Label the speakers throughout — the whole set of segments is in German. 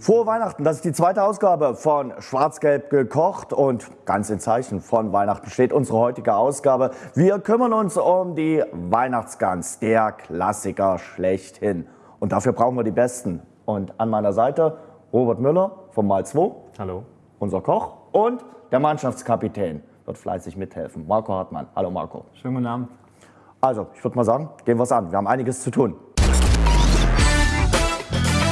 Speaker 1: Frohe Weihnachten, das ist die zweite Ausgabe von Schwarz-Gelb gekocht und ganz in Zeichen von Weihnachten steht unsere heutige Ausgabe. Wir kümmern uns um die Weihnachtsgans, der Klassiker schlechthin. Und dafür brauchen wir die Besten. Und an meiner Seite Robert Müller vom Mal 2.
Speaker 2: Hallo.
Speaker 1: Unser Koch und der Mannschaftskapitän wird fleißig mithelfen. Marco Hartmann. Hallo Marco.
Speaker 2: Schönen guten Abend.
Speaker 1: Also, ich würde mal sagen, gehen wir es an. Wir haben einiges zu tun.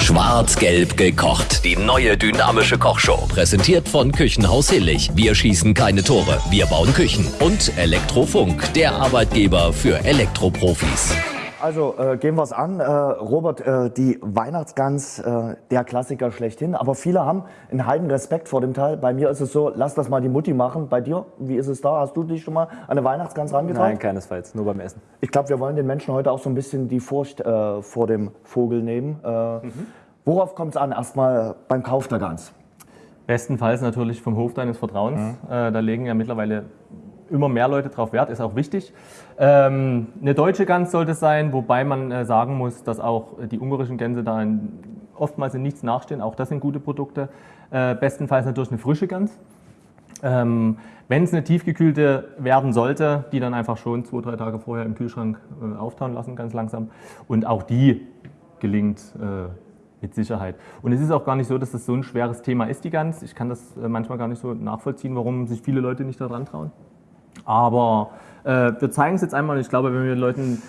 Speaker 3: Schwarz-Gelb gekocht. Die neue dynamische Kochshow. Präsentiert von Küchenhaus Hillig. Wir schießen keine Tore. Wir bauen Küchen. Und Elektrofunk. Der Arbeitgeber für Elektroprofis.
Speaker 1: Also äh, gehen wir es an. Äh, Robert, äh, die Weihnachtsgans, äh, der Klassiker schlechthin. Aber viele haben einen halben Respekt vor dem Teil. Bei mir ist es so, lass das mal die Mutti machen. Bei dir, wie ist es da? Hast du dich schon mal an eine Weihnachtsgans rangetraut?
Speaker 2: Nein, keinesfalls. Nur beim Essen.
Speaker 1: Ich glaube, wir wollen den Menschen heute auch so ein bisschen die Furcht äh, vor dem Vogel nehmen. Äh,
Speaker 2: Mhm.
Speaker 1: Worauf kommt es an? Erstmal beim Kauf der Gans.
Speaker 2: Bestenfalls natürlich vom Hof deines Vertrauens.
Speaker 1: Mhm.
Speaker 2: Da legen ja mittlerweile immer mehr Leute drauf Wert, ist auch wichtig. Ähm, eine deutsche Gans sollte es sein, wobei man äh, sagen muss, dass auch die ungarischen Gänse da in, oftmals in nichts nachstehen. Auch das sind gute Produkte. Äh, bestenfalls natürlich eine frische Gans. Ähm, Wenn es eine tiefgekühlte werden sollte, die dann einfach schon zwei, drei Tage vorher im Kühlschrank äh, auftauen lassen, ganz langsam. Und auch die gelingt äh, mit Sicherheit. Und es ist auch gar nicht so, dass das so ein schweres Thema ist, die Gans. Ich kann das äh, manchmal gar nicht so nachvollziehen, warum sich viele Leute nicht daran trauen. Aber äh, wir zeigen es jetzt einmal und ich glaube, wenn wir den Leuten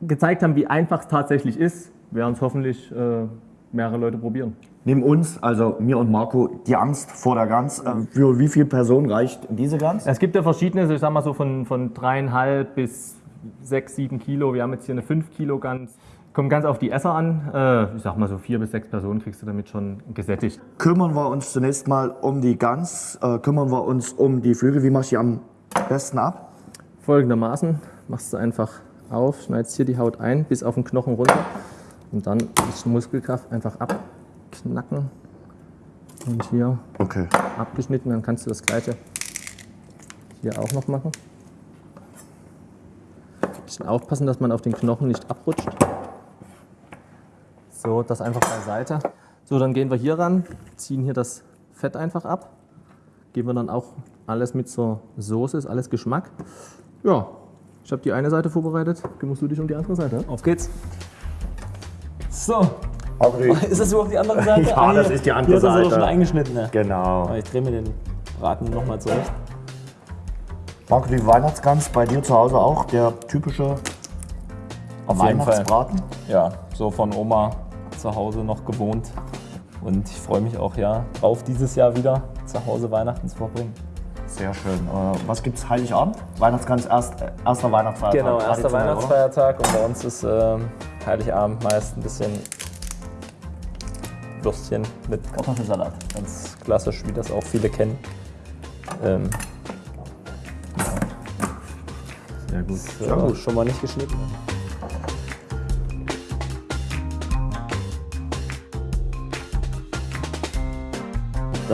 Speaker 2: gezeigt haben, wie einfach es tatsächlich ist, werden es hoffentlich äh, mehrere Leute probieren.
Speaker 1: Neben uns, also mir und Marco, die Angst vor der Gans. Äh, für wie viele Personen reicht diese Gans?
Speaker 2: Es gibt ja verschiedene, ich sag mal so von, von dreieinhalb bis sechs, sieben Kilo. Wir haben jetzt hier eine 5 Kilo Gans. Kommt ganz auf die Esser an. Äh, ich sag mal so vier bis sechs Personen kriegst du damit schon gesättigt.
Speaker 1: Kümmern wir uns zunächst mal um die Gans, äh, kümmern wir uns um die Flügel. Wie mache ich die am besten ab?
Speaker 2: Folgendermaßen machst du einfach auf, schneidest hier die Haut ein bis auf den Knochen runter und dann ist Muskelkraft einfach abknacken und hier
Speaker 1: Okay.
Speaker 2: abgeschnitten. Dann kannst du das gleiche hier auch noch machen. Bisschen aufpassen, dass man auf den Knochen nicht abrutscht. So, das einfach beiseite. So, dann gehen wir hier ran, ziehen hier das Fett einfach ab. Geben wir dann auch alles mit zur Soße, ist alles Geschmack. Ja, ich habe die eine Seite vorbereitet. Kümmerst du dich um die andere Seite?
Speaker 4: Auf geht's. So,
Speaker 1: die,
Speaker 4: ist das überhaupt die andere Seite?
Speaker 1: Ja,
Speaker 4: Ah,
Speaker 1: das ist die andere
Speaker 4: hier ist das
Speaker 1: Seite.
Speaker 4: schon eingeschnitten. Ne?
Speaker 1: genau.
Speaker 4: Ich drehe mir den Braten nochmal zurecht.
Speaker 1: Marco, die Weihnachtsgans bei dir zu Hause auch der typische
Speaker 4: Auf jeden Fall.
Speaker 1: Weihnachtsbraten?
Speaker 4: Ja, so von Oma zu Hause noch gewohnt. Und ich freue mich auch ja drauf, dieses Jahr wieder zu Hause Weihnachten zu verbringen.
Speaker 1: Sehr schön. Äh, was gibt's Heiligabend? Weihnachtsgans, erst, äh, erster Weihnachtsfeiertag.
Speaker 4: Genau, erster
Speaker 1: oder?
Speaker 4: Weihnachtsfeiertag und bei uns ist ähm, Heiligabend meist ein bisschen Würstchen mit Kartoffelsalat. Ganz klassisch, wie das auch viele kennen. Ähm,
Speaker 2: Sehr gut.
Speaker 4: ja, Schon mal nicht geschnitten.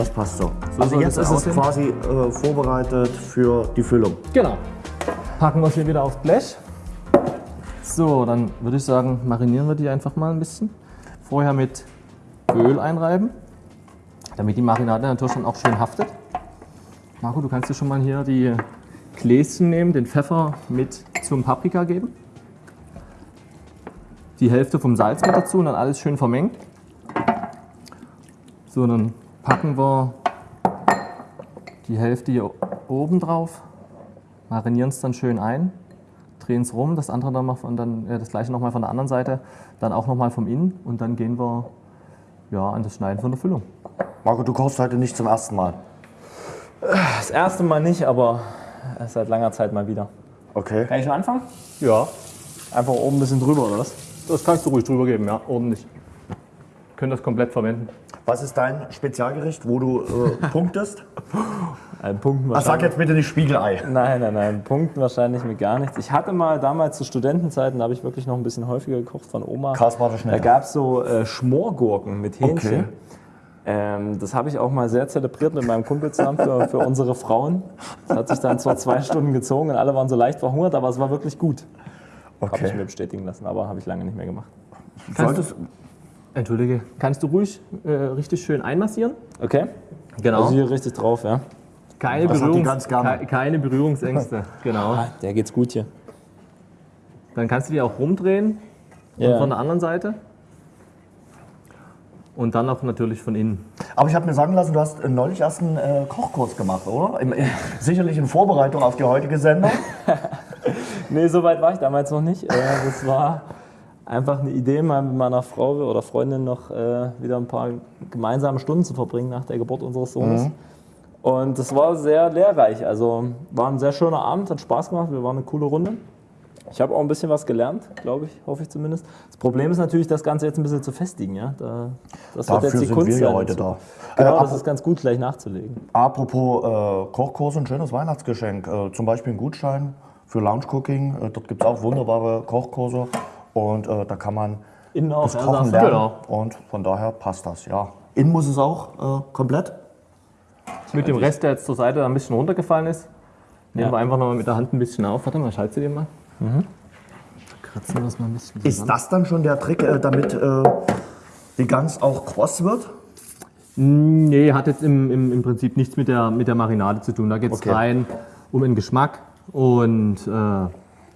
Speaker 1: Das passt so.
Speaker 2: So
Speaker 1: also jetzt ist es quasi äh, vorbereitet für die Füllung.
Speaker 2: Genau. Packen wir es hier wieder aufs Blech. So, dann würde ich sagen, marinieren wir die einfach mal ein bisschen. Vorher mit Öl einreiben, damit die Marinade natürlich dann auch schön haftet. Marco, du kannst dir schon mal hier die Gläschen nehmen, den Pfeffer mit zum Paprika geben. Die Hälfte vom Salz mit dazu und dann alles schön vermengen. So, dann packen wir die Hälfte hier oben drauf, marinieren es dann schön ein, drehen es rum, das andere dann mal von dann äh, das gleiche nochmal von der anderen Seite, dann auch nochmal vom Innen und dann gehen wir ja, an das Schneiden von der Füllung.
Speaker 1: Marco, du kochst heute nicht zum ersten Mal.
Speaker 4: Das erste Mal nicht, aber seit langer Zeit mal wieder.
Speaker 1: Okay.
Speaker 4: Kann ich schon anfangen?
Speaker 2: Ja,
Speaker 4: Einfach oben ein bisschen drüber, oder was?
Speaker 2: das kannst du ruhig drüber geben, ja, ordentlich. Können das komplett verwenden.
Speaker 1: Was ist dein Spezialgericht, wo du äh, punktest?
Speaker 4: Ein Punkten
Speaker 1: Ach, sag jetzt bitte nicht Spiegelei.
Speaker 4: Nein, nein, nein, Punkten wahrscheinlich mit gar nichts. Ich hatte mal damals zu Studentenzeiten, da habe ich wirklich noch ein bisschen häufiger gekocht von Oma.
Speaker 1: Krass, war das
Speaker 4: Da
Speaker 1: schnell.
Speaker 4: gab es so äh, Schmorgurken mit Hähnchen.
Speaker 1: Okay.
Speaker 4: Ähm, das habe ich auch mal sehr zelebriert mit meinem Kumpel zusammen für, für unsere Frauen. Das hat sich dann zwar zwei Stunden gezogen und alle waren so leicht verhungert, aber es war wirklich gut. Habe ich mir
Speaker 1: Okay.
Speaker 4: bestätigen lassen, aber habe ich lange nicht mehr gemacht.
Speaker 1: Solltest,
Speaker 2: Entschuldige, kannst du ruhig äh, richtig schön einmassieren?
Speaker 4: Okay.
Speaker 2: Genau.
Speaker 4: Also hier richtig drauf, ja.
Speaker 2: keine, Berührungs ke- keine Berührungsängste. genau.
Speaker 4: Ah, der geht's gut hier.
Speaker 2: Dann kannst du die auch rumdrehen und
Speaker 4: Ja.
Speaker 2: von der anderen Seite. Und dann auch natürlich von innen.
Speaker 1: Aber ich habe mir sagen lassen, du hast äh, neulich erst einen äh, Kochkurs gemacht, oder? Im, im, sicherlich in Vorbereitung auf die heutige Sendung.
Speaker 4: Nee, so weit war ich damals noch nicht. Äh, das war einfach eine Idee, mal mit meiner Frau oder Freundin noch äh, wieder ein paar gemeinsame Stunden zu verbringen nach der Geburt unseres Sohnes. Und das war sehr lehrreich. Also war ein sehr schöner Abend, hat Spaß gemacht. Wir waren eine coole Runde. Ich habe auch ein bisschen was gelernt, glaube ich, hoffe ich zumindest. Das Problem ist natürlich, das Ganze jetzt ein bisschen zu festigen. Ja? Da, das
Speaker 1: Dafür sind wir ja
Speaker 4: sein
Speaker 1: heute da.
Speaker 4: Genau,
Speaker 1: Äh,
Speaker 4: das ist ganz gut, gleich nachzulegen.
Speaker 1: Apropos äh, Kochkurs, ein schönes Weihnachtsgeschenk. Äh, zum Beispiel ein Gutschein für Lounge Cooking. Äh, dort gibt es auch wunderbare Kochkurse. Und äh, da kann man
Speaker 4: Innen auch,
Speaker 1: das
Speaker 4: ja,
Speaker 1: Kochen lernen.
Speaker 2: Genau.
Speaker 1: Und von daher passt das, ja. Innen muss es auch äh, komplett.
Speaker 2: Mit dem Rest, der jetzt zur Seite ein bisschen runtergefallen ist, nehmen
Speaker 4: Ja.
Speaker 2: wir einfach nochmal mit der Hand ein bisschen auf. Warte mal, ich halte sie dir mal. Kratzen wir das mal ein bisschen
Speaker 1: Ist
Speaker 2: zusammen.
Speaker 1: das dann schon der Trick, äh, damit äh, die Gans auch kross wird?
Speaker 2: Nee, hat jetzt im, im, im Prinzip nichts mit der, mit der Marinade zu tun. Da geht es
Speaker 1: Okay.
Speaker 2: rein um den Geschmack und äh,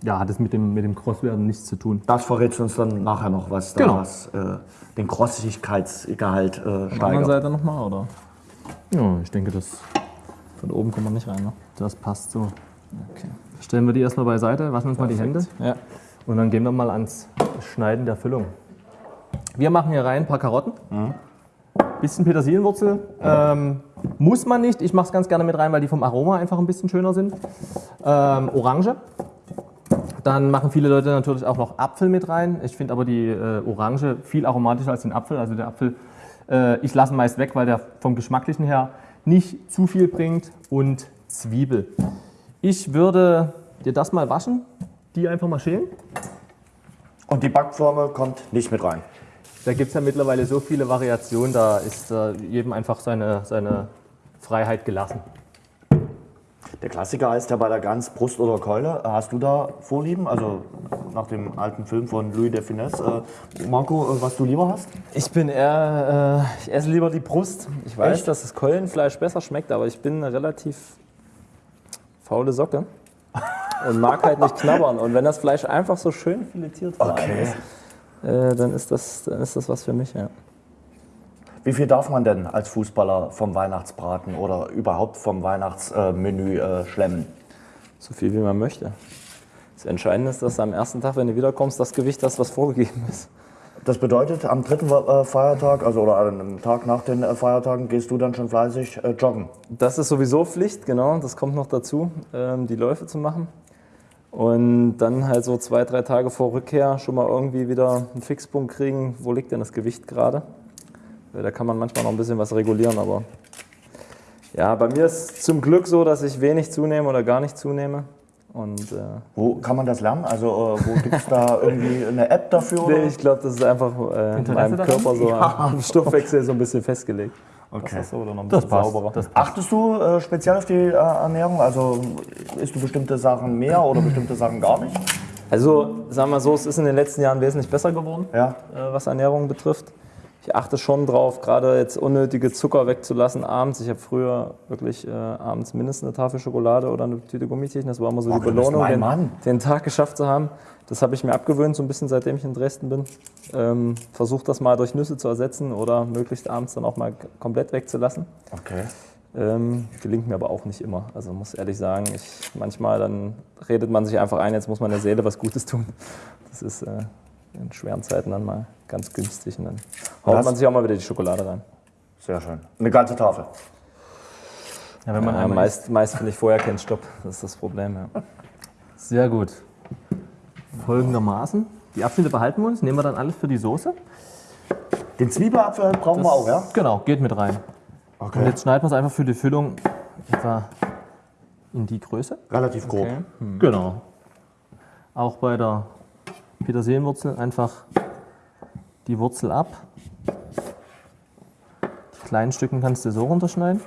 Speaker 2: ja, hat es mit dem, mit dem Crosswerden nichts zu tun.
Speaker 1: Das verrätst du uns dann nachher noch, was da
Speaker 2: Genau.
Speaker 1: was, äh, den Krossigkeitsgehalt äh,
Speaker 4: Auf der anderen
Speaker 1: steigert.
Speaker 4: Seite nochmal, oder?
Speaker 2: Ja, ich denke, das,
Speaker 4: Von oben kommt man nicht rein, ne?
Speaker 2: das passt so.
Speaker 4: Okay.
Speaker 2: Stellen wir die erstmal beiseite, waschen uns mal die Hände
Speaker 4: Ja.
Speaker 2: und dann gehen wir mal ans Schneiden der Füllung. Wir machen hier rein ein paar Karotten, bisschen Petersilienwurzel. Ähm, muss man nicht, ich mache es ganz gerne mit rein, weil die vom Aroma einfach ein bisschen schöner sind. Ähm, Orange. Dann machen viele Leute natürlich auch noch Apfel mit rein. Ich finde aber die äh, Orange viel aromatischer als den Apfel. Also der Apfel, äh, ich lasse ihn meist weg, weil der vom Geschmacklichen her nicht zu viel bringt. Und Zwiebel. Ich würde dir das mal waschen, die einfach mal schälen.
Speaker 1: Und die Backformel kommt nicht mit rein.
Speaker 2: Da gibt es ja mittlerweile so viele Variationen, da ist äh, jedem einfach seine, seine Freiheit gelassen.
Speaker 1: Der Klassiker heißt ja bei der Gans Brust oder Keule. Hast du da Vorlieben? Also nach dem alten Film von Louis de Finesse. Äh, Marco, äh, was du lieber hast?
Speaker 4: Ich bin eher, äh, ich esse lieber die Brust. Ich weiß,
Speaker 1: Echt?
Speaker 4: dass das Keulenfleisch besser schmeckt, aber ich bin eine relativ faule Socke und mag halt nicht knabbern. Und wenn das Fleisch einfach so schön filetiert war,
Speaker 1: Okay.
Speaker 4: ist, äh, dann, ist das, dann ist das was für mich. Ja.
Speaker 1: Wie viel darf man denn als Fußballer vom Weihnachtsbraten oder überhaupt vom Weihnachtsmenü äh, schlemmen?
Speaker 4: So viel wie man möchte. Das Entscheidende ist, dass du am ersten Tag, wenn du wiederkommst, das Gewicht hast, was vorgegeben ist.
Speaker 1: Das bedeutet, am dritten äh, Feiertag, also oder am Tag nach den äh, Feiertagen, gehst du dann schon fleißig äh, joggen.
Speaker 4: Das ist sowieso Pflicht, genau. Das kommt noch dazu, ähm, die Läufe zu machen. Und dann halt so zwei, drei Tage vor Rückkehr schon mal irgendwie wieder einen Fixpunkt kriegen, wo liegt denn das Gewicht gerade. Da kann man manchmal noch ein bisschen was regulieren, aber ja, bei mir ist zum Glück so, dass ich wenig zunehme oder gar nicht zunehme. Und äh,
Speaker 1: Wo kann man das lernen? Also äh, wo gibt es da irgendwie eine App dafür?
Speaker 4: nee,
Speaker 1: Oder?
Speaker 4: ich glaube, das ist einfach äh, in meinem
Speaker 2: daran?
Speaker 4: Körper so am Stoffwechsel so ein bisschen festgelegt.
Speaker 1: Okay.
Speaker 4: Das so oder noch ein
Speaker 2: Das passt. Das passt.
Speaker 1: Achtest du äh, speziell auf die äh, Ernährung? Also isst du bestimmte Sachen mehr oder bestimmte Sachen gar nicht?
Speaker 4: Also, sagen wir so, es ist in den letzten Jahren wesentlich besser geworden.
Speaker 1: Ja.
Speaker 4: äh, was Ernährung betrifft. Ich achte schon drauf, gerade jetzt unnötige Zucker wegzulassen abends. Ich habe früher wirklich äh, abends mindestens eine Tafel Schokolade oder eine Tüte Gummiziechen. Das war immer so die
Speaker 1: du bist
Speaker 4: Belohnung, den, den Tag geschafft zu haben. Das habe ich mir abgewöhnt, so ein bisschen seitdem ich in Dresden bin. Ähm, Versuche das mal durch Nüsse zu ersetzen oder möglichst abends dann auch mal komplett wegzulassen.
Speaker 1: Okay.
Speaker 4: Ähm, gelingt mir aber auch nicht immer. Also muss ehrlich sagen, ich, manchmal dann redet man sich einfach ein, jetzt muss man der Seele was Gutes tun. Das ist äh, in schweren Zeiten dann mal ganz günstig und dann haut man sich auch mal wieder die Schokolade rein.
Speaker 1: Sehr schön. Eine ganze Tafel.
Speaker 2: Ja, wenn man
Speaker 4: Ja, meist, meist finde ich vorher keinen Stopp. Das ist das Problem. Ja.
Speaker 2: Sehr gut. Folgendermaßen. Die Abschnitte behalten wir uns, nehmen wir dann alles für die Soße.
Speaker 1: Den Zwiebelapfel brauchen wir auch, ja?
Speaker 2: Genau, geht mit rein.
Speaker 1: Okay.
Speaker 2: Und jetzt schneiden wir es einfach für die Füllung etwa in die Größe.
Speaker 1: Relativ grob.
Speaker 2: Genau. Auch bei der Petersilienwurzel einfach die Wurzel ab. Die kleinen Stücken kannst du so runterschneiden.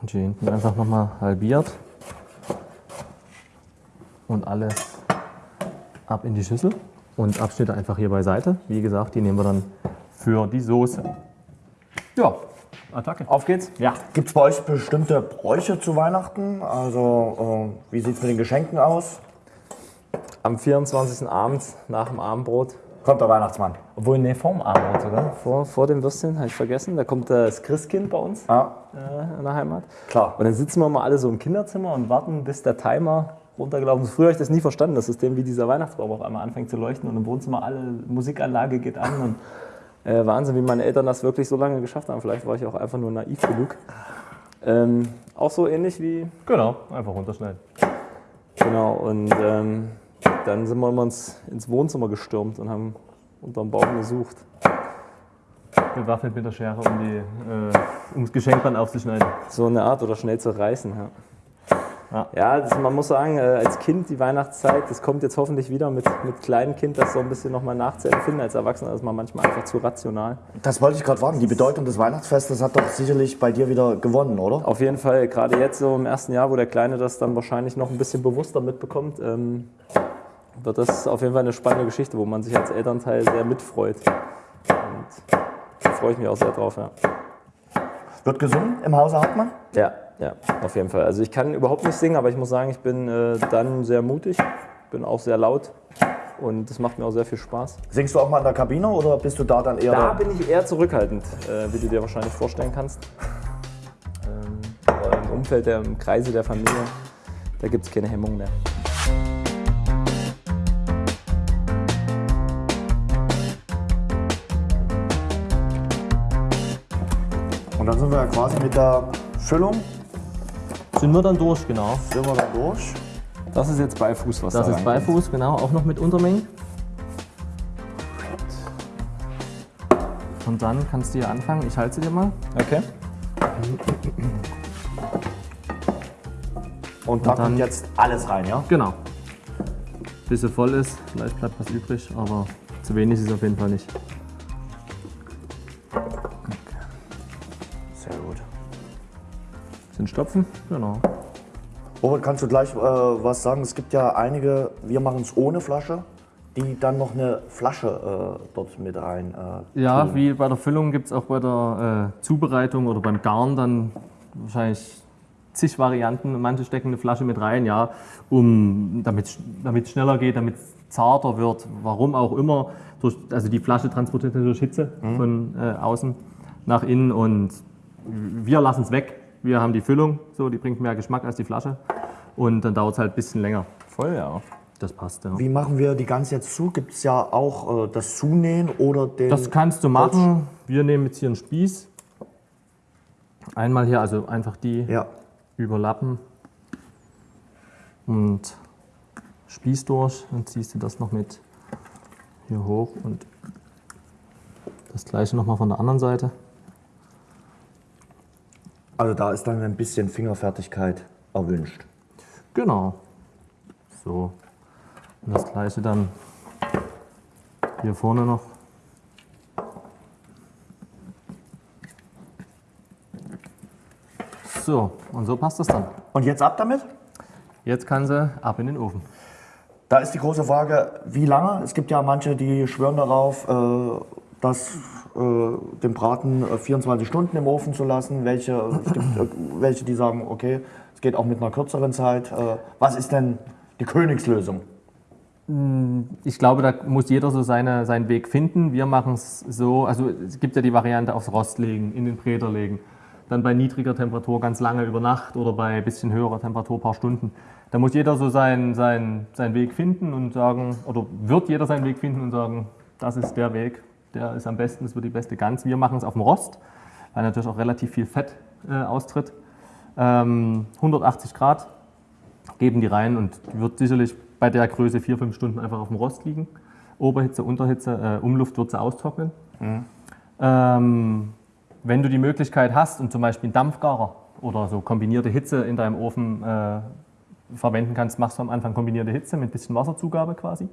Speaker 2: Und hier hinten einfach nochmal halbiert. Und alles ab in die Schüssel. Und Abschnitte einfach hier beiseite. Wie gesagt, die nehmen wir dann für die Soße. Ja, Attacke.
Speaker 4: Auf geht's.
Speaker 2: Ja.
Speaker 1: Gibt es bei euch bestimmte Bräuche zu Weihnachten? Also äh, wie sieht es mit den Geschenken aus?
Speaker 4: Am 24. abends nach dem Abendbrot.
Speaker 1: Kommt der Weihnachtsmann.
Speaker 4: Obwohl, nee, vorm Abendbrot sogar. Vor, vor dem Würstchen, habe ich vergessen. Da kommt äh, das Christkind bei uns
Speaker 1: Ja,
Speaker 4: äh, in der Heimat.
Speaker 1: klar.
Speaker 4: Und dann sitzen wir mal alle so im Kinderzimmer und warten, bis der Timer runtergelaufen ist. Früher habe ich das nie verstanden, das System, wie dieser Weihnachtsbaum auf einmal anfängt zu leuchten und im Wohnzimmer alle Musikanlage geht an. Und, äh, Wahnsinn, wie meine Eltern das wirklich so lange geschafft haben. Vielleicht war ich auch einfach nur naiv genug. Ähm, auch so ähnlich wie,
Speaker 2: Genau, einfach runterschneiden.
Speaker 4: genau, und ähm, dann sind wir immer ins, ins Wohnzimmer gestürmt und haben unterm Baum gesucht.
Speaker 2: Bewaffnet mit der Schere, um, die, äh, um das Geschenk dann aufzuschneiden.
Speaker 4: So eine Art oder schnell zu reißen. Ja,
Speaker 2: Ja.
Speaker 4: ja das, man muss sagen, äh, als Kind die Weihnachtszeit, das kommt jetzt hoffentlich wieder mit, mit kleinem Kind, das so ein bisschen nochmal nachzuempfinden. Als Erwachsener ist man manchmal einfach zu rational.
Speaker 1: Das wollte ich gerade fragen. Die Bedeutung des Weihnachtsfestes hat doch sicherlich bei dir wieder gewonnen, oder?
Speaker 4: Auf jeden Fall, gerade jetzt so im ersten Jahr, wo der Kleine das dann wahrscheinlich noch ein bisschen bewusster mitbekommt, ähm, wird das auf jeden Fall eine spannende Geschichte, wo man sich als Elternteil sehr mitfreut. Und da freue ich mich auch sehr drauf, ja.
Speaker 1: Wird gesungen im Hause Hartmann?
Speaker 4: Ja, ja, auf jeden Fall. Also ich kann überhaupt nicht singen, aber ich muss sagen, ich bin äh, dann sehr mutig, bin auch sehr laut und das macht mir auch sehr viel Spaß.
Speaker 1: Singst du auch mal in der Kabine oder bist du da dann eher
Speaker 4: Da bin ich eher zurückhaltend, äh, wie du dir wahrscheinlich vorstellen kannst. Ähm, aber im Umfeld, der, im Kreise der Familie, da gibt es keine Hemmung mehr.
Speaker 1: Und dann sind wir ja quasi mit der Füllung
Speaker 2: Sind wir dann durch, genau.
Speaker 1: sind wir dann durch.
Speaker 4: Das ist jetzt Beifuß, was
Speaker 2: Das
Speaker 4: da
Speaker 2: ist
Speaker 4: reinkommt.
Speaker 2: Beifuß, genau, auch noch mit Untermengen. Und dann kannst du hier anfangen. Ich halte sie dir mal.
Speaker 4: Okay.
Speaker 1: Und da
Speaker 2: dann-
Speaker 1: kommt jetzt alles rein, ja?
Speaker 2: Genau. Bis sie voll ist. Vielleicht bleibt was übrig, aber zu wenig ist es auf jeden Fall nicht. Sind Stopfen? Genau.
Speaker 1: Robert, kannst du gleich äh, was sagen? Es gibt ja einige, wir machen es ohne Flasche, die dann noch eine Flasche äh, dort mit rein. Äh,
Speaker 2: Ja,
Speaker 1: tun.
Speaker 2: wie bei der Füllung gibt es auch bei der äh, Zubereitung oder beim Garn dann wahrscheinlich zig Varianten. Manche stecken eine Flasche mit rein, ja, um, damit es schneller geht, damit es zarter wird, warum auch immer. Durch, also die Flasche transportiert durch Hitze von äh, außen nach innen und wir lassen es weg. Wir haben die Füllung, so, die bringt mehr Geschmack als die Flasche und dann dauert es halt ein bisschen länger.
Speaker 4: Voll, ja.
Speaker 2: Das passt, ja.
Speaker 1: Wie machen wir die Gans jetzt zu? Gibt es ja auch äh, das Zunähen oder den.
Speaker 2: Das kannst du machen. Wir nehmen jetzt hier einen Spieß. Einmal hier, also einfach die
Speaker 1: Ja.
Speaker 2: überlappen und Spieß durch. Dann ziehst du das noch mit hier hoch und das gleiche nochmal von der anderen Seite.
Speaker 1: Also da ist dann ein bisschen Fingerfertigkeit erwünscht.
Speaker 2: Genau. So. Und das gleiche dann hier vorne noch. So, und so passt das dann.
Speaker 1: Und jetzt ab damit?
Speaker 2: Jetzt kann sie ab in den Ofen.
Speaker 1: Da ist die große Frage, wie lange? Es gibt ja manche, die schwören darauf, äh, dass äh, den Braten äh, 24 Stunden im Ofen zu lassen. Welche, es gibt äh, welche, die sagen, okay, es geht auch mit einer kürzeren Zeit. Äh, was ist denn die Königslösung?
Speaker 2: Ich glaube, da muss jeder so seine, seinen Weg finden. Wir machen es so, also es gibt ja die Variante aufs Rost legen, in den Bräter legen. Dann bei niedriger Temperatur ganz lange über Nacht oder bei bisschen höherer Temperatur ein paar Stunden. Da muss jeder so seinen, seinen, seinen Weg finden und sagen, oder wird jeder seinen Weg finden und sagen, das ist der Weg, der ist am besten, das wird die beste Gans. Wir machen es auf dem Rost, weil natürlich auch relativ viel Fett äh, austritt. Ähm, 180 Grad geben die rein und die wird sicherlich bei der Größe vier, fünf Stunden einfach auf dem Rost liegen. Oberhitze, Unterhitze, äh, Umluft wird sie austrocknen. Ähm, wenn du die Möglichkeit hast und zum Beispiel einen Dampfgarer oder so kombinierte Hitze in deinem Ofen äh, verwenden kannst, machst du am Anfang kombinierte Hitze mit bisschen Wasserzugabe quasi.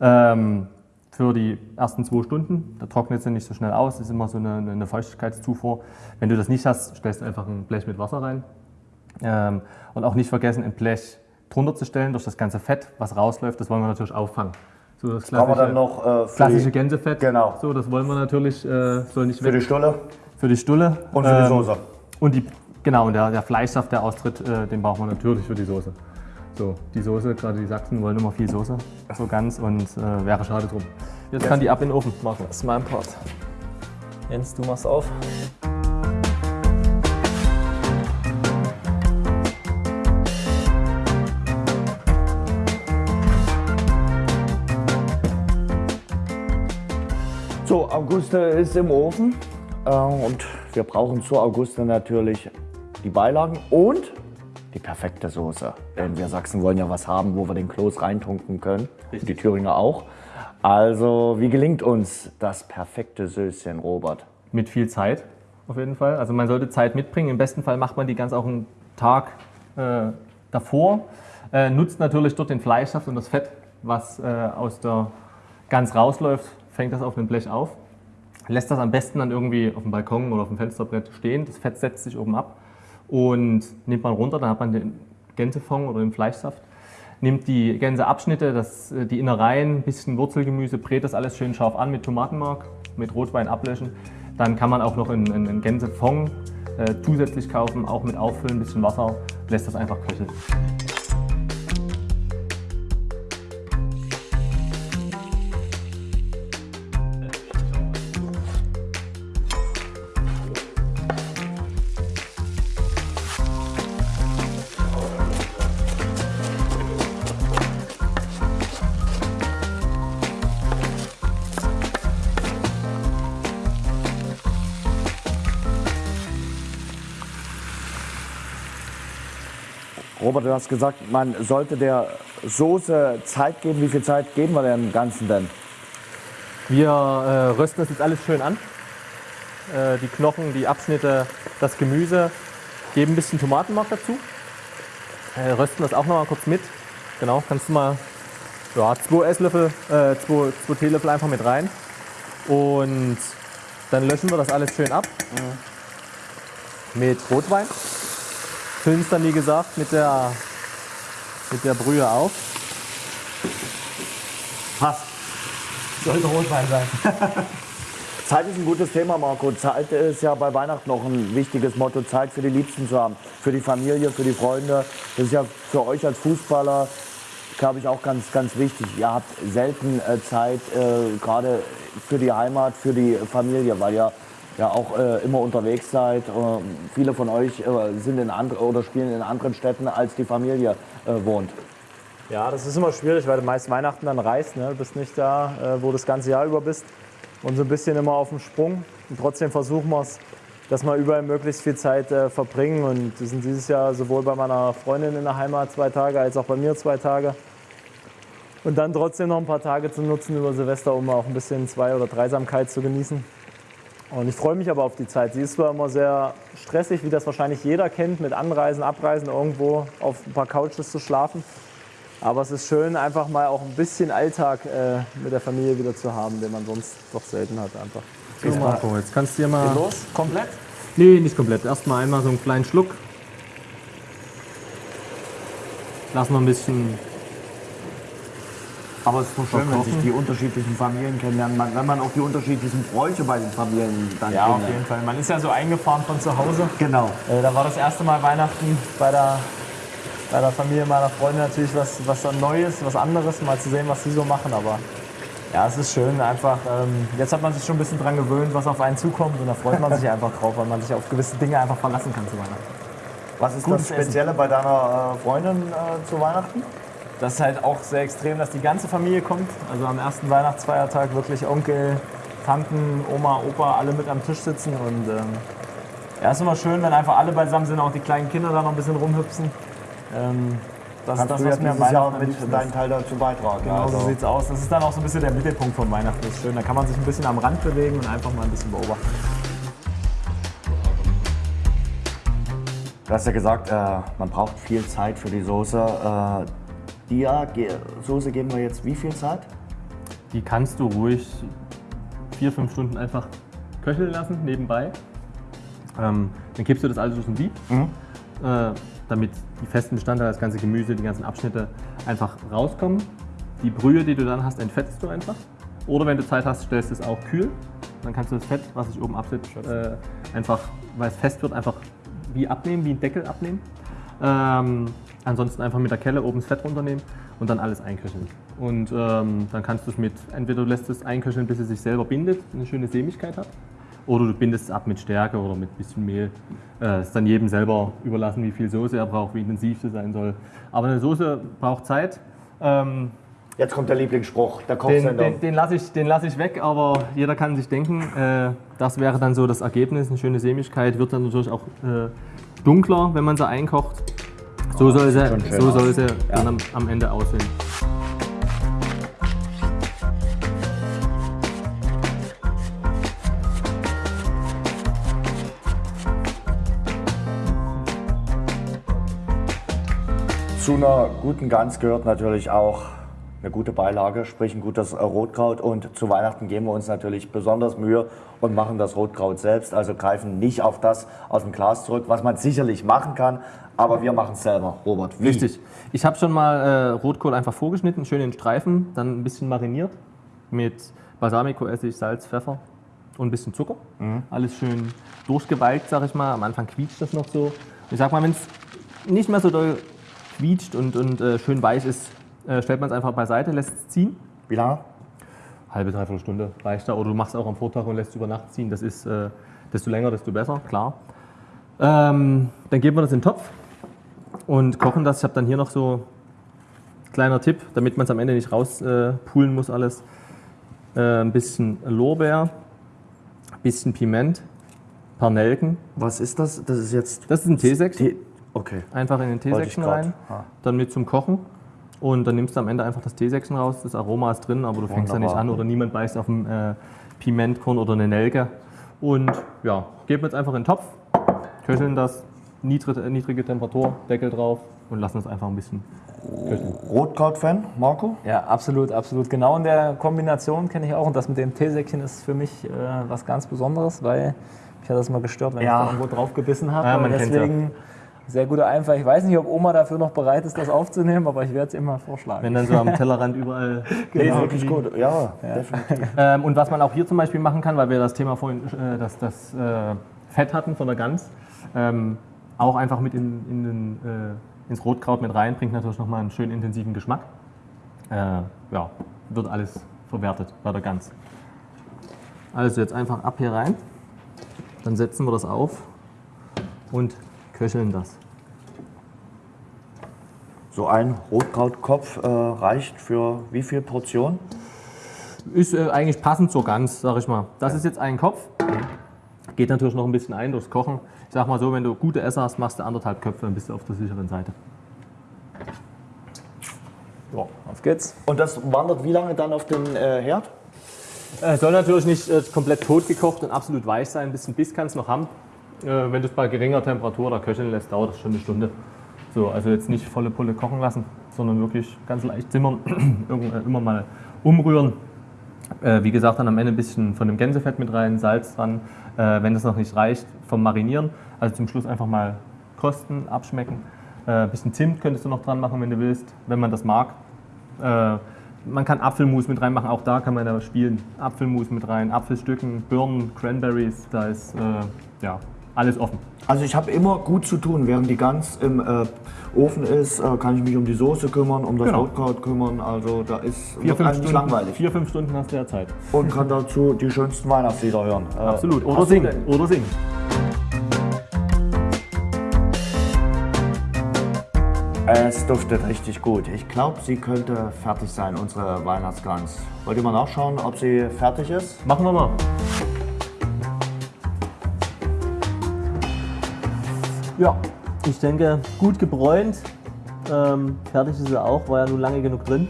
Speaker 2: Ähm, für die ersten zwei Stunden, da trocknet sie nicht so schnell aus, das ist immer so eine, eine Feuchtigkeitszufuhr. Wenn du das nicht hast, stellst du einfach ein Blech mit Wasser rein. Ähm, und auch nicht vergessen, ein Blech drunter zu stellen durch das ganze Fett, was rausläuft, das wollen wir natürlich auffangen. So das
Speaker 1: Brauchen wir
Speaker 2: klassische,
Speaker 1: dann noch äh,
Speaker 2: klassische
Speaker 1: die,
Speaker 2: Gänsefett.
Speaker 1: Genau.
Speaker 2: So, das wollen wir natürlich, äh, soll nicht
Speaker 1: für
Speaker 2: weg.
Speaker 1: die Stulle
Speaker 2: Für die Stulle.
Speaker 1: und für die
Speaker 2: Ähm,
Speaker 1: Soße.
Speaker 2: Und die, genau, und der, der Fleischsaft, der austritt, äh, den brauchen wir natürlich für die Soße. So, die Soße, gerade die Sachsen wollen immer viel Soße, so ganz und äh, wäre schade drum. Jetzt kann die ab in den Ofen, Marco.
Speaker 4: Das ist mein Part. Jens, du machst auf.
Speaker 1: So, Auguste ist im Ofen äh, und wir brauchen zur Auguste natürlich die Beilagen und die perfekte Soße. Denn wir Sachsen wollen ja was haben, wo wir den Kloß reintunken können. Und die Thüringer auch. Also, wie gelingt uns das perfekte Söschen, Robert?
Speaker 2: Mit viel Zeit, auf jeden Fall. Also man sollte Zeit mitbringen. Im besten Fall macht man die ganz auch einen Tag äh, davor. Äh, nutzt natürlich dort den Fleischsaft und das Fett, was äh, aus der Gans rausläuft, fängt das auf dem Blech auf. Lässt das am besten dann irgendwie auf dem Balkon oder auf dem Fensterbrett stehen. Das Fett setzt sich oben ab und nimmt man runter, dann hat man den Gänsefond oder den Fleischsaft. Nimmt die Gänseabschnitte, das, äh, die Innereien, ein bisschen Wurzelgemüse, brät das alles schön scharf an mit Tomatenmark, mit Rotwein ablöschen. Dann kann man auch noch einen, einen Gänsefond äh, zusätzlich kaufen, auch mit auffüllen, ein bisschen Wasser, lässt das einfach köcheln.
Speaker 1: Robert, du hast gesagt, man sollte der Soße Zeit geben. Wie viel Zeit geben wir dem Ganzen denn?
Speaker 2: Wir äh, rösten das jetzt alles schön an. Äh, die Knochen, die Abschnitte, das Gemüse, geben ein bisschen Tomatenmark dazu. Äh, rösten das auch noch mal kurz mit. Genau, kannst du mal ja, zwei Esslöffel, äh, zwei, zwei Teelöffel einfach mit rein. Und dann löschen wir das alles schön ab mit Rotwein. Füllen es dann, wie gesagt, mit der, mit der Brühe auf.
Speaker 1: Passt.
Speaker 4: Sollte Rotwein sein.
Speaker 1: Zeit ist ein gutes Thema, Marco. Zeit ist ja bei Weihnachten noch ein wichtiges Motto, Zeit für die Liebsten zu haben, für die Familie, für die Freunde. Das ist ja für euch als Fußballer, glaube ich, auch ganz, ganz wichtig. Ihr habt selten äh, Zeit, äh, gerade für die Heimat, für die Familie, weil ihr ja auch äh, immer unterwegs seid. Äh, viele von euch äh, sind in andre, oder spielen in anderen Städten, als die Familie äh, wohnt.
Speaker 4: Ja, das ist immer schwierig, weil du meist Weihnachten dann reist. Ne? Du bist nicht da, äh, wo du das ganze Jahr über bist. Und so ein bisschen immer auf dem Sprung. Und trotzdem versuchen wir es, dass wir überall möglichst viel Zeit äh, verbringen. Und wir sind dieses Jahr sowohl bei meiner Freundin in der Heimat zwei Tage, als auch bei mir zwei Tage. Und dann trotzdem noch ein paar Tage zu nutzen über Silvester, um auch ein bisschen Zwei- oder Dreisamkeit zu genießen. Und ich freue mich aber auf die Zeit. Sie ist zwar immer sehr stressig, wie das wahrscheinlich jeder kennt, mit Anreisen, Abreisen, irgendwo auf ein paar Couches zu schlafen. Aber es ist schön, einfach mal auch ein bisschen Alltag äh, mit der Familie wieder zu haben, den man sonst doch selten hat. Einfach.
Speaker 2: So, Marco, jetzt kannst du dir mal.
Speaker 4: Los, komplett?
Speaker 2: Nee, nicht komplett. Erstmal einmal so einen kleinen Schluck. Lassen wir ein bisschen.
Speaker 1: Aber es ist doch schön, wenn sich die unterschiedlichen Familien kennenlernen, man- wenn man auch die unterschiedlichen Bräuche bei den Familien dann
Speaker 4: Ja, auf jeden Fall. Man ist ja so eingefahren von zu Hause.
Speaker 1: Genau.
Speaker 4: Äh, da war das erste Mal Weihnachten bei der, bei der Familie meiner Freundin natürlich was, was dann Neues, was anderes, mal zu sehen, was sie so machen. Aber ja, es ist schön einfach. Ähm, jetzt hat man sich schon ein bisschen dran gewöhnt, was auf einen zukommt und da freut man sich einfach drauf, weil man sich auf gewisse Dinge einfach verlassen kann zu Weihnachten.
Speaker 1: Was ist
Speaker 4: Gutes
Speaker 1: das Spezielle bei deiner äh, Freundin äh, zu Weihnachten?
Speaker 4: Das ist halt auch sehr extrem, dass die ganze Familie kommt. Also am ersten Weihnachtsfeiertag wirklich Onkel, Tanten, Oma, Opa, alle mit am Tisch sitzen. Und ähm, ja, ist immer schön, wenn einfach alle beisammen sind, auch die kleinen Kinder da noch ein bisschen rumhüpfen. Ähm, das ist das, was mir am
Speaker 1: Jahr
Speaker 4: Weihnachten am
Speaker 1: mit deinen. Teil dazu beitragen.
Speaker 4: Genau so
Speaker 1: also.
Speaker 4: sieht's aus. Das ist dann auch so ein bisschen der Mittelpunkt von Weihnachten. Das ist schön. Da kann man sich ein bisschen am Rand bewegen und einfach mal ein bisschen beobachten.
Speaker 1: Du hast ja gesagt, äh, man braucht viel Zeit für die Soße. Äh, Ge Soße geben wir jetzt wie viel Zeit?
Speaker 2: Die kannst du ruhig vier, fünf Stunden einfach köcheln lassen nebenbei. Ähm, dann kippst du das alles durch ein Sieb, äh, damit die festen Bestandteile, das ganze Gemüse, die ganzen Abschnitte einfach rauskommen. Die Brühe, die du dann hast, entfettest du einfach. Oder wenn du Zeit hast, stellst du es auch kühl. Dann kannst du das Fett, was sich oben absetzt, äh, einfach, weil es fest wird, einfach wie abnehmen, wie ein Deckel abnehmen. Ähm, ansonsten einfach mit der Kelle oben das Fett runternehmen und dann alles einköcheln. Und ähm, dann kannst du es mit, entweder du lässt es einköcheln, bis es sich selber bindet, eine schöne Sämigkeit hat, oder du bindest es ab mit Stärke oder mit ein bisschen Mehl. Äh, ist dann jedem selber überlassen, wie viel Soße er braucht, wie intensiv sie sein soll. Aber eine Soße braucht Zeit. Ähm,
Speaker 1: Jetzt kommt der Lieblingsspruch, der
Speaker 2: den,
Speaker 1: Kochsender.
Speaker 2: den, den lasse ich, den lass ich weg, aber jeder kann sich denken, äh, das wäre dann so das Ergebnis. Eine schöne Sämigkeit wird dann natürlich auch äh, dunkler, wenn man sie einkocht. So soll sie, so soll sie dann am, am Ende aussehen.
Speaker 1: Zu einer guten Gans gehört natürlich auch eine gute Beilage, sprich ein gutes äh, Rotkraut. Und zu Weihnachten geben wir uns natürlich besonders Mühe und machen das Rotkraut selbst. Also greifen nicht auf das aus dem Glas zurück, was man sicherlich machen kann, aber wir machen es selber. Robert, wie?
Speaker 2: Richtig. Ich habe schon mal äh, Rotkohl einfach vorgeschnitten, schön in Streifen, dann ein bisschen mariniert mit Balsamico-Essig, Salz, Pfeffer und ein bisschen Zucker. Alles schön durchgewalkt, sag ich mal. Am Anfang quietscht das noch so. Ich sag mal, wenn es nicht mehr so doll quietscht und, und äh, schön weich ist, äh, stellt man es einfach beiseite, lässt es ziehen.
Speaker 1: Wie lange?
Speaker 2: Halbe, dreiviertel Stunde reicht da. Oder du machst es auch am Vortag und lässt es über Nacht ziehen. Das ist, äh, desto länger, desto besser, klar. Ähm, dann geben wir das in den Topf und kochen das. Ich habe dann hier noch so kleiner Tipp, damit man es am Ende nicht rauspulen äh, muss alles. Äh, ein bisschen Lorbeer, ein bisschen Piment, ein paar Nelken.
Speaker 1: Was ist das? Das ist jetzt.
Speaker 2: Das ist ein Teesäckchen.
Speaker 1: Tee- Okay.
Speaker 2: Einfach in den Teesäckchen rein,
Speaker 1: Ja.
Speaker 2: dann mit zum Kochen. Und dann nimmst du am Ende einfach das Teesäckchen raus. Das Aroma ist drin, aber du fängst ja nicht
Speaker 1: Wunderbar.
Speaker 2: an oder niemand beißt auf ein äh, Pimentkorn oder eine Nelke. Und ja, geben wir jetzt einfach in den Topf, köcheln das, niedrige, niedrige Temperatur, Deckel drauf und lassen es einfach ein bisschen köcheln.
Speaker 1: Rotkraut-Fan, Marco?
Speaker 4: Ja, absolut, absolut. Genau in der Kombination kenne ich auch. Und das mit dem Teesäckchen ist für mich äh, was ganz Besonderes, weil mich hat das mal gestört, wenn
Speaker 1: Ja.
Speaker 4: ich da irgendwo drauf gebissen habe.
Speaker 2: Ja, man kennt's ja.
Speaker 4: Sehr guter Einfall. Ich weiß nicht, ob Oma dafür noch bereit ist, das aufzunehmen, aber ich werde es mal vorschlagen.
Speaker 2: Wenn dann so am Tellerrand überall
Speaker 1: Nee,
Speaker 2: Käse
Speaker 1: wirklich gut. Ja, definitiv.
Speaker 2: Ähm, und was man auch hier zum Beispiel machen kann, weil wir das Thema vorhin, äh, das, das äh, Fett hatten von der Gans, ähm, auch einfach mit in, in den, äh, ins Rotkraut mit rein, bringt natürlich nochmal einen schönen intensiven Geschmack. Äh, ja, wird alles verwertet bei der Gans. Also jetzt einfach ab hier rein, dann setzen wir das auf und köcheln das.
Speaker 1: So ein Rotkrautkopf äh, reicht für wie viel Portionen?
Speaker 2: Ist äh, eigentlich passend zur Gans, sag ich mal. Das ist jetzt ein Kopf. Geht natürlich noch ein bisschen ein durchs Kochen. Ich sag mal so, wenn du gute Esser hast, machst du anderthalb Köpfe, dann bist du auf der sicheren Seite.
Speaker 4: Ja, auf geht's.
Speaker 1: Und das wandert wie lange dann auf den äh, Herd?
Speaker 2: Äh, soll natürlich nicht äh, komplett tot gekocht und absolut weich sein. Ein bisschen Biss kannst du noch haben. Äh, wenn du es bei geringer Temperatur oder köcheln lässt, dauert das schon eine Stunde. So, also jetzt nicht volle Pulle kochen lassen, sondern wirklich ganz leicht zimmern, äh, immer mal umrühren. Äh, wie gesagt, dann am Ende ein bisschen von dem Gänsefett mit rein, Salz dran. Äh, wenn das noch nicht reicht, vom Marinieren. Also zum Schluss einfach mal kosten, abschmecken. Äh, ein bisschen Zimt könntest du noch dran machen, wenn du willst, wenn man das mag. Äh, man kann Apfelmus mit reinmachen, auch da kann man da spielen. Apfelmus mit rein, Apfelstücken, Birnen, Cranberries, da ist ja, alles offen.
Speaker 1: Also ich habe immer gut zu tun, während die Gans im äh, Ofen ist, äh, kann ich mich um die Soße kümmern, um das
Speaker 2: Genau.
Speaker 1: Rotkraut kümmern. Also da ist
Speaker 2: Vier, fünf Stunden,
Speaker 1: langweilig.
Speaker 2: vier, fünf Stunden hast du ja Zeit.
Speaker 1: Und kann dazu die schönsten Weihnachtslieder hören. Äh,
Speaker 2: Absolut. Oder singen. Oder singen.
Speaker 1: Es duftet richtig gut. Ich glaube, sie könnte fertig sein, unsere Weihnachtsgans. Wollt ihr mal nachschauen, ob sie fertig ist?
Speaker 2: Machen wir mal. Ja, ich denke, gut gebräunt. Ähm, fertig ist sie auch, war ja nun lange genug drin.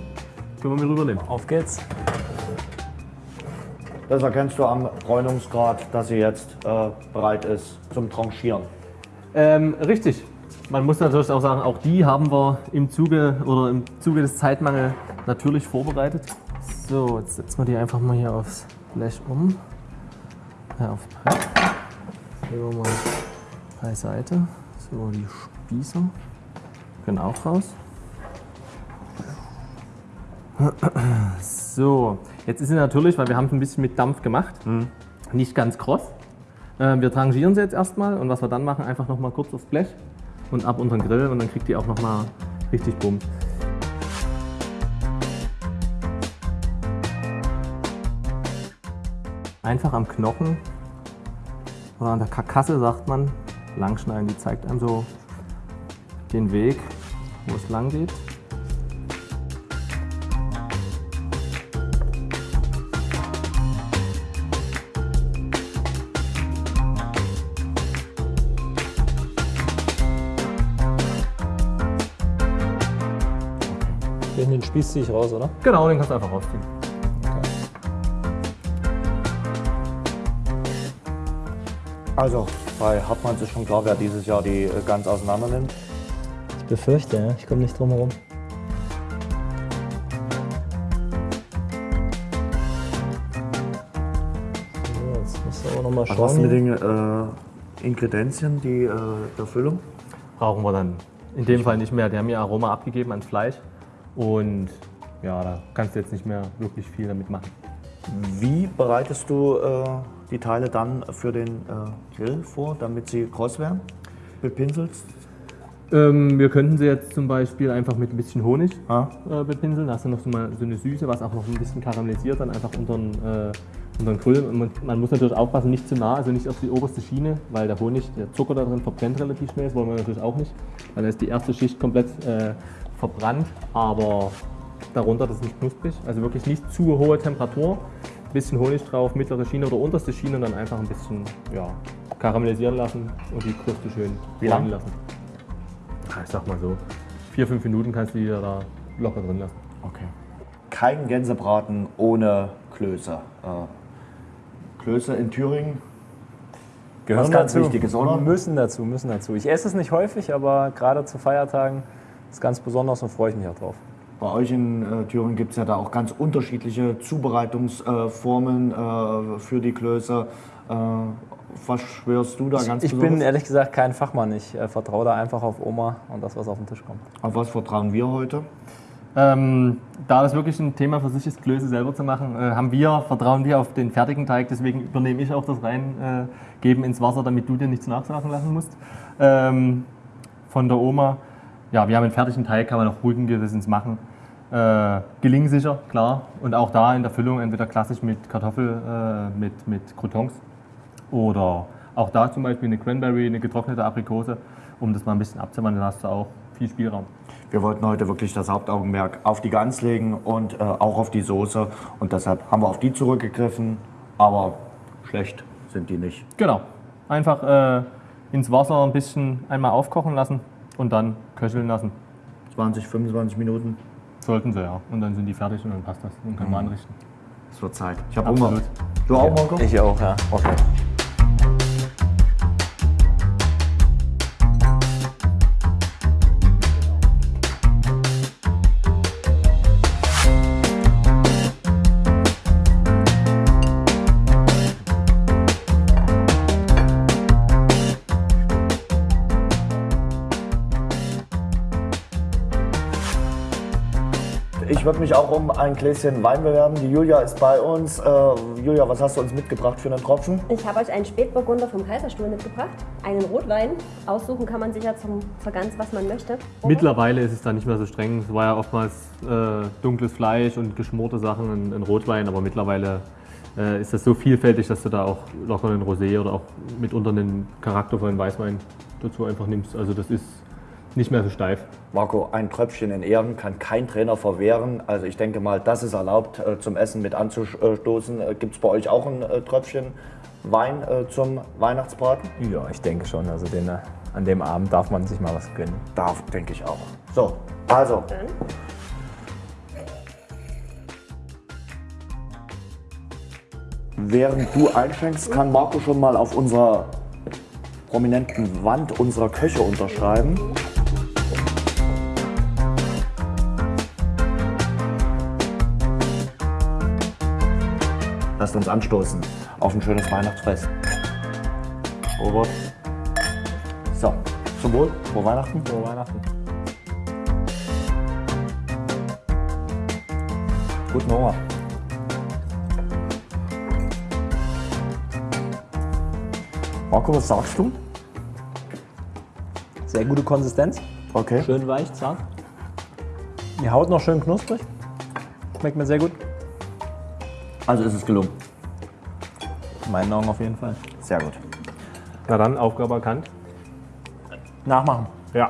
Speaker 2: Können wir mit rübernehmen.
Speaker 4: Auf geht's.
Speaker 1: Das erkennst du am Bräunungsgrad, dass sie jetzt äh, bereit ist zum Tranchieren.
Speaker 2: Ähm, richtig. Man muss natürlich auch sagen, auch die haben wir im Zuge oder im Zuge des Zeitmangels natürlich vorbereitet. So, jetzt setzen wir die einfach mal hier aufs Blech um. Ja, auf Brett. Legen wir mal beiseite. So, die Spießer können auch raus. So, jetzt ist sie natürlich, weil wir haben es ein bisschen mit Dampf gemacht, nicht ganz kross. Äh, Wir trangieren sie jetzt erstmal und was wir dann machen, einfach nochmal kurz aufs Blech und ab unter den Grill und dann kriegt die auch nochmal richtig Bumm. Einfach am Knochen oder an der Karkasse sagt man, langschneiden. Die zeigt einem so den Weg, wo es lang geht.
Speaker 4: Den, den Spieß ziehe ich raus, oder?
Speaker 2: Genau, den kannst du einfach rausziehen.
Speaker 1: Also, bei Hartmanns ist schon klar, wer dieses Jahr die äh, Gans auseinander nimmt.
Speaker 4: Ich befürchte, ja. Ich komme nicht drum herum. So, jetzt musst du aber nochmal
Speaker 1: Was hast du
Speaker 4: schauen.
Speaker 1: mit den äh, Ingredienzien, die äh, der Füllung?
Speaker 2: Brauchen wir dann in dem Fall nicht mehr. Die haben ihr Aroma abgegeben ans Fleisch und ja, da kannst du jetzt nicht mehr wirklich viel damit machen.
Speaker 1: Wie bereitest du äh, die Teile dann für den äh, Grill vor, damit sie kross werden? Bepinselst?
Speaker 2: Ähm, wir könnten sie jetzt zum Beispiel einfach mit ein bisschen Honig
Speaker 1: Ah.
Speaker 2: äh, bepinseln. Da hast du noch so, mal so eine Süße, was auch noch ein bisschen karamellisiert, dann einfach unter den, äh, unter den Grill. Und man, man muss natürlich aufpassen, nicht zu nah, also nicht auf die oberste Schiene, weil der Honig, der Zucker da drin verbrennt relativ schnell. Das wollen wir natürlich auch nicht, weil dann ist die erste Schicht komplett äh, verbrannt, aber darunter das ist nicht knusprig. Also wirklich nicht zu hohe Temperatur, bisschen Honig drauf, mittlere Schiene oder unterste Schiene und dann einfach ein bisschen ja, karamellisieren lassen und die Kruste schön
Speaker 1: Wie lang?
Speaker 2: lassen. Ich sag mal so, vier, fünf Minuten kannst du die da locker drin lassen.
Speaker 1: Okay. Kein Gänsebraten ohne Klöße. Äh, Klöße in Thüringen
Speaker 4: Gehören
Speaker 1: Was ganz Wichtiges, oder?
Speaker 4: Müssen dazu, müssen dazu. Ich esse es nicht häufig, aber gerade zu Feiertagen ist ganz besonders und freue ich mich auch drauf.
Speaker 1: Bei euch in äh, Thüringen gibt es ja da auch ganz unterschiedliche Zubereitungsformen äh, für die Klöße. Äh, was schwörst du da ganz
Speaker 4: ich bin
Speaker 1: besonders?
Speaker 4: ehrlich gesagt kein Fachmann. Ich äh, vertraue da einfach auf Oma und das, was auf den Tisch kommt.
Speaker 1: Auf was vertrauen wir heute?
Speaker 2: Ähm, da das wirklich ein Thema für sich ist, Klöße selber zu machen, äh, haben wir, vertrauen wir auf den fertigen Teig. Deswegen übernehme ich auch das Reingeben äh, ins Wasser, damit du dir nichts nachsagen lassen musst. Ähm, von der Oma. Ja, wir haben einen fertigen Teig, kann man auch ruhigen Gewissens machen. Äh, gelingsicher, klar. Und auch da in der Füllung entweder klassisch mit Kartoffel, äh, mit, mit Croutons oder auch da zum Beispiel eine Cranberry, eine getrocknete Aprikose, um das mal ein bisschen abzuwandeln, hast du auch viel Spielraum.
Speaker 1: Wir wollten heute wirklich das Hauptaugenmerk auf die Gans legen und äh, auch auf die Soße. Und deshalb haben wir auf die zurückgegriffen. Aber schlecht sind die nicht.
Speaker 2: Genau. Einfach äh, ins Wasser ein bisschen einmal aufkochen lassen und dann köcheln lassen.
Speaker 1: 20, 25 Minuten.
Speaker 2: Sollten sie ja. Und dann sind die fertig und dann passt das. Dann können wir anrichten.
Speaker 1: Es wird Zeit. Ich habe Hunger. Du auch, Marco?
Speaker 4: Ich auch, ja.
Speaker 1: Okay. Ich würde mich auch um ein Gläschen Wein bewerben. Die Julia ist bei uns. Äh, Julia, was hast du uns mitgebracht für einen Tropfen?
Speaker 5: Ich habe euch einen Spätburgunder vom Kaiserstuhl mitgebracht, einen Rotwein. Aussuchen kann man sich ja zum Vergans, was man möchte.
Speaker 2: Mittlerweile ist es da nicht mehr so streng. Es war ja oftmals äh, dunkles Fleisch und geschmorte Sachen, ein, ein Rotwein, aber mittlerweile äh, ist das so vielfältig, dass du da auch locker einen Rosé oder auch mitunter einen charaktervollen Weißwein dazu einfach nimmst. Also das ist nicht mehr so steif.
Speaker 1: Marco, ein Tröpfchen in Ehren kann kein Trainer verwehren. Also ich denke mal, das ist erlaubt, äh, zum Essen mit anzustoßen. Gibt es bei euch auch ein äh, Tröpfchen Wein äh, zum Weihnachtsbraten?
Speaker 4: Ja, ich denke schon. Also den, äh, an dem Abend darf man sich mal was gönnen.
Speaker 1: Darf, denke ich auch. So, also,
Speaker 5: Dann
Speaker 1: während du einschenkst, kann Marco schon mal auf unserer prominenten Wand unserer Köche unterschreiben. Lasst uns anstoßen auf ein schönes Weihnachtsfest. Robert. So, zum Wohl, frohe Weihnachten.
Speaker 4: Frohe Weihnachten.
Speaker 1: Guten Hunger. Marco, was sagst du?
Speaker 4: Sehr gute Konsistenz.
Speaker 1: Okay.
Speaker 4: Schön weich, zart. Die Haut noch schön knusprig. Schmeckt mir sehr gut.
Speaker 1: Also ist es gelungen.
Speaker 4: In meinen Augen auf jeden Fall.
Speaker 1: Sehr gut.
Speaker 2: Na dann, Aufgabe erkannt.
Speaker 4: Nachmachen.
Speaker 2: Ja.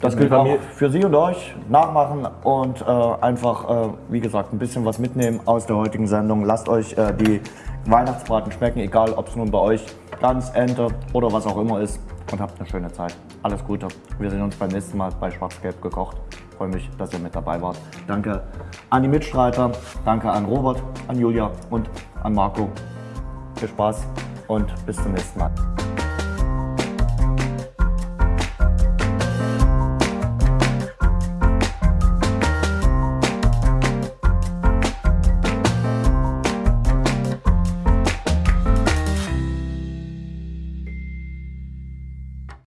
Speaker 1: Das gilt auch für Sie und euch. Nachmachen und äh, einfach, äh, wie gesagt, ein bisschen was mitnehmen aus der heutigen Sendung. Lasst euch äh, die Weihnachtsbraten schmecken, egal ob es nun bei euch Gans, Ente oder was auch immer ist. Und habt eine schöne Zeit. Alles Gute. Wir sehen uns beim nächsten Mal bei Schwarz-Gelb gekocht. Freue mich, dass ihr mit dabei wart. Danke an die Mitstreiter, danke an Robert, an Julia und an Marco. Viel Spaß und bis zum nächsten Mal.